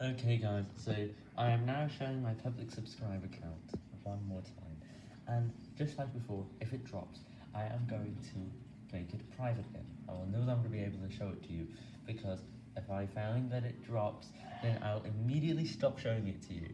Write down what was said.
Okay guys, so I am now showing my public subscriber count one more time, and just like before, if it drops, I am going to make it private again. I will no longer be able to show it to you, because if I find that it drops, then I'll immediately stop showing it to you.